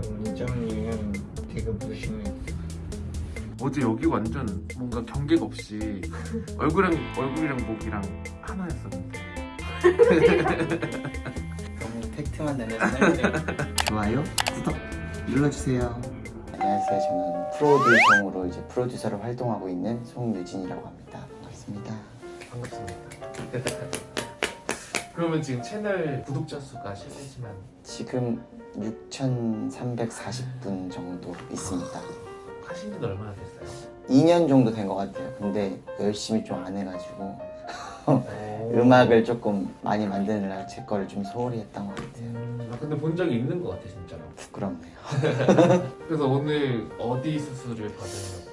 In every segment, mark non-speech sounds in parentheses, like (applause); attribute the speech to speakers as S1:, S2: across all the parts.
S1: 근데 원장님 되게 무심해.
S2: 어제 여기 완전 뭔가 경계가 없이 얼굴이랑 얼굴이랑 목이랑 하나였었는데 (laughs)
S1: 너무 팩트만 내면 살게. 좋아요, 구독 눌러주세요. 안녕하세요. 저는 프로듀성으로 이제 프로듀서로 활동하고 있는 송유진이라고 합니다. 반갑습니다.
S2: 반갑습니다. (laughs) 그러면 지금 채널 구독자 수가 실례지만
S1: 지금 6,340분 정도 있습니다.
S2: 하신 지는 얼마나 됐어요?
S1: 2년 정도 된 것 같아요. 근데 열심히 좀 안 해가지고
S2: 오. (laughs)
S1: 음악을 조금 많이 만드느라 제 거를 좀 소홀히 했던 것 같아요.
S2: 음, 아, 근데 본 적이 있는 것 같아 진짜로.
S1: 부끄럽네요. (laughs)
S2: 그래서 오늘 어디 수술을 받으려고?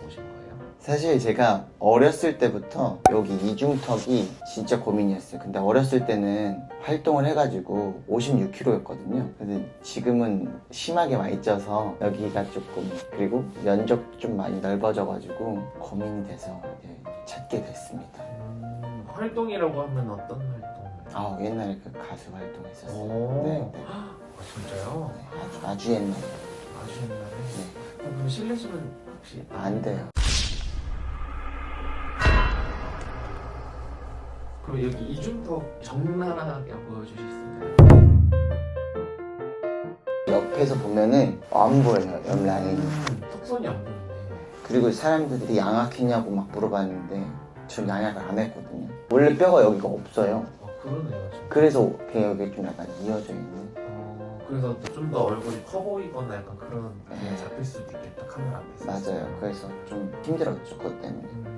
S1: 사실 제가 어렸을 때부터 여기 이중턱이 진짜 고민이었어요. 근데 어렸을 때는 활동을 해가지고 56kg였거든요. 근데 지금은 심하게 많이 쪄서 여기가 조금 그리고 면적 좀 많이 넓어져가지고 고민이 돼서 이제 찾게 됐습니다.
S2: 음, 활동이라고 하면 어떤 활동?
S1: 아 옛날에 그 가수 활동했었어요.
S2: 오.
S1: 네, 네.
S2: 아 진짜요?
S1: 네, 아주 아주 옛날에.
S2: 아주 옛날에.
S1: 네.
S2: 아, 그럼 실례지만 혹시
S1: 안 돼요.
S2: 그럼 여기 보여주실 수 있나요?
S1: 옆에서 보면은 안 보여요 옆 라인이.
S2: 턱선이 안 보이네.
S1: 그리고 사람들이 양악했냐고 막 물어봤는데 저 양악을 안 했거든요. 원래 뼈가 여기가 없어요.
S2: 아 그러네요. 진짜.
S1: 그래서 그냥 여기 좀 약간 이어져 있는.
S2: 어, 그래서 좀 더 얼굴이 커 보이거나 약간 그런 게
S1: 네.
S2: 잡힐 수도 있겠다 카메라 앞에서.
S1: 맞아요. 그래서 좀 힘들었죠 그것 때문에.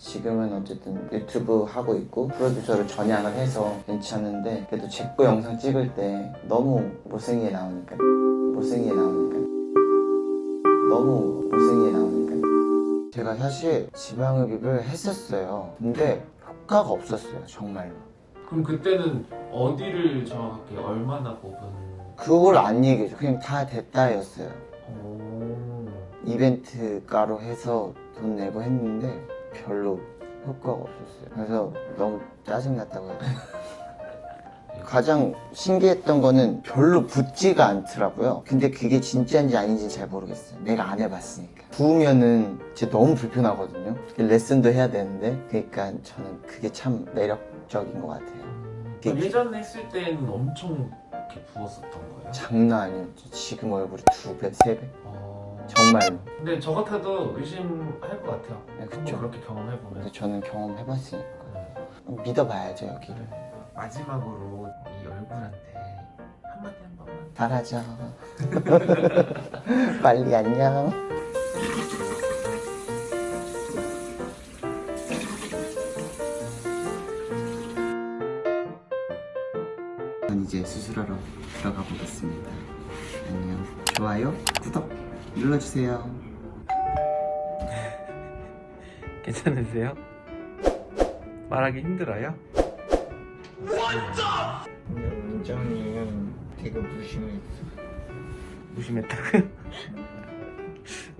S2: 음,
S1: 지금은 어쨌든 유튜브 하고 있고 프로듀서를 전향을 해서 괜찮은데 그래도 제 거 영상 찍을 때 너무 못생기게 나오니까 못생기게 나오니까 너무 못생기게 나오니까 제가 사실 지방흡입을 했었어요. 근데 효과가 없었어요 정말로.
S2: 그럼 그때는 어디를 정확하게 얼마나 뽑은?
S1: 그걸 안 얘기해줘. 그냥 다 됐다였어요.
S2: 오.
S1: 이벤트가로 해서 돈 내고 했는데 별로 효과가 없었어요. 그래서 너무 짜증났다고 되나? 가장 신기했던 거는 별로 붓지가 않더라고요. 근데 그게 진짜인지 아닌지 잘 모르겠어요. 내가 안 해봤으니까. 부으면은 진짜 너무 불편하거든요. 레슨도 해야 되는데. 그러니까 저는 그게 참 매력적인 것 같아요.
S2: 그럼 예전에 했을 때는 엄청 이렇게 부었었던 거예요?
S1: 장난 아니었죠. 지금 얼굴이 두 배, 세 배.
S2: 어...
S1: 정말로.
S2: 근데 저 같아도 의심할 것 같아요.
S1: 네, 그쵸.
S2: 그렇게 경험해보면.
S1: 근데 저는 경험해봤으니까.
S2: 음.
S1: 믿어봐야죠, 여기를.
S2: 마지막으로 이 얼굴한테 한마디 한 번만.
S1: 잘하죠. (laughs) 빨리 안녕. 전 이제 수술하러 들어가 보겠습니다. 안녕. 좋아요, 구독 눌러주세요. (laughs)
S2: 괜찮으세요? 말하기 힘들어요?
S1: 근데 원장님 되게 무심했어.
S2: 무심했다고요?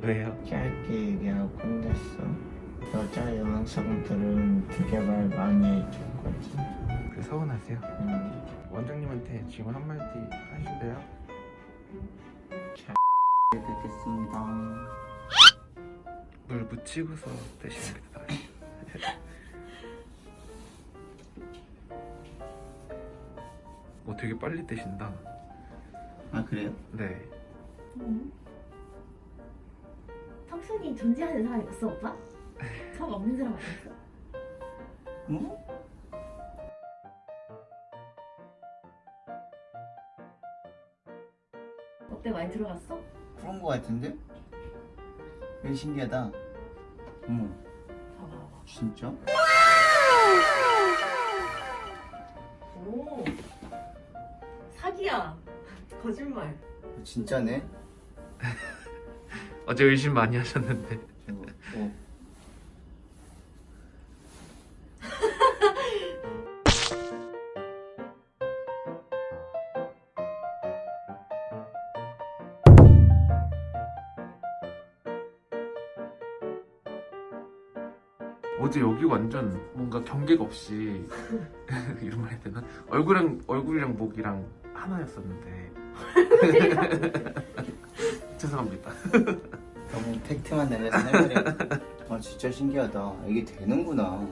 S2: 왜요?
S1: 짧게 얘기하고 끝냈어. 여자 영상들은 되게 말 많이 해줬거든.
S2: 그 서운하세요?
S1: 음.
S2: 원장님한테 지금 한마디 하실래요?
S1: 잘 뵙겠습니다.
S2: 물 묻히고서 게 나아요 (laughs) 어 되게 빨리 떼신다
S1: 아 그래요?
S2: 네
S3: 음. 턱선이 존재하는 사람이 없어 오빠? (laughs) 턱 없는 사람 아니었어?
S1: 응?
S3: 어때 많이 들어갔어?
S1: 그런 거 같은데? 되게 신기하다. 어머, 진짜?
S3: 오 사기야 거짓말
S1: 진짜네? (laughs)
S2: 어제 의심 많이 하셨는데
S1: 어, 어.
S2: 어제 여기 완전 뭔가 경계가 없이 (laughs) 이런 말 해야 되나? 얼굴이랑 얼굴이랑 목이랑 하나였었는데 (laughs) 죄송합니다.
S1: 너무 팩트만 내면서 해버려. 아 진짜 신기하다. 이게 되는구나.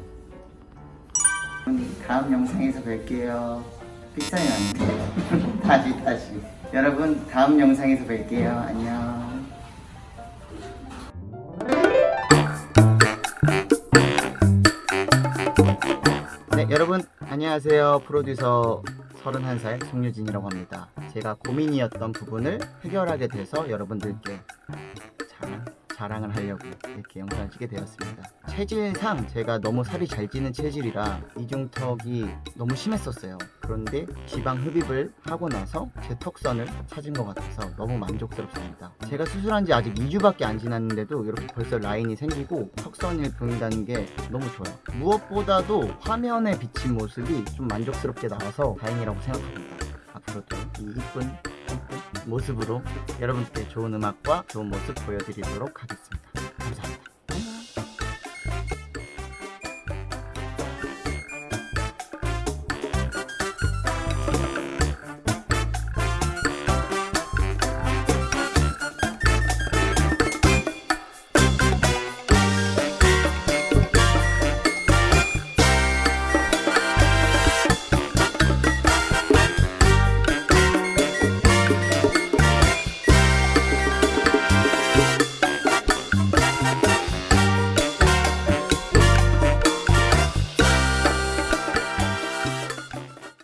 S1: 다음 영상에서 뵐게요. 픽사이 아닌데. (laughs) 다시 다시. 여러분 다음 영상에서 뵐게요. 안녕. 여러분 안녕하세요. 프로듀서 31살 송유진이라고 합니다. 제가 고민이었던 부분을 해결하게 돼서 여러분들께 자랑을 하려고 이렇게 영상을 찍게 되었습니다. 체질상 제가 너무 살이 잘 찌는 체질이라 이중턱이 너무 심했었어요. 그런데 지방 흡입을 하고 나서 제 턱선을 찾은 것 같아서 너무 만족스럽습니다. 제가 수술한 지 아직 2주밖에 안 지났는데도 이렇게 벌써 라인이 생기고 턱선이 보인다는 게 너무 좋아요. 무엇보다도 화면에 비친 모습이 좀 만족스럽게 나와서 다행이라고 생각합니다. 앞으로도 이 이쁜 이쁜 모습으로 여러분께 좋은 음악과 좋은 모습 보여드리도록 하겠습니다. 감사합니다.